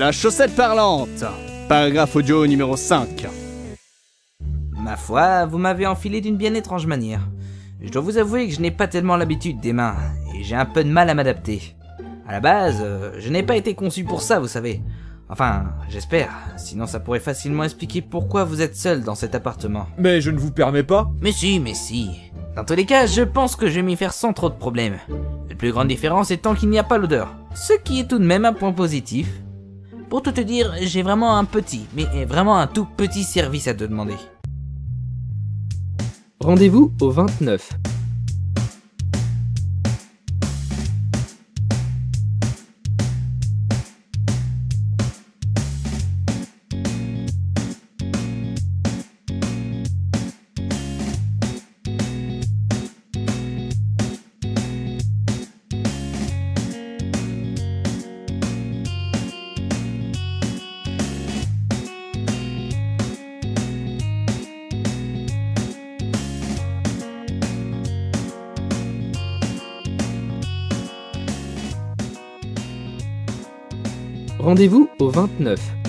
La chaussette parlante. Paragraphe audio numéro 5. Ma foi, vous m'avez enfilé d'une bien étrange manière. Je dois vous avouer que je n'ai pas tellement l'habitude des mains, et j'ai un peu de mal à m'adapter. À la base, euh, je n'ai pas été conçu pour ça, vous savez. Enfin, j'espère, sinon ça pourrait facilement expliquer pourquoi vous êtes seul dans cet appartement. Mais je ne vous permets pas. Mais si, mais si. Dans tous les cas, je pense que je vais m'y faire sans trop de problèmes. La plus grande différence étant qu'il n'y a pas l'odeur. Ce qui est tout de même un point positif. Pour tout te dire, j'ai vraiment un petit, mais vraiment un tout petit service à te demander. Rendez-vous au 29. Rendez-vous au 29.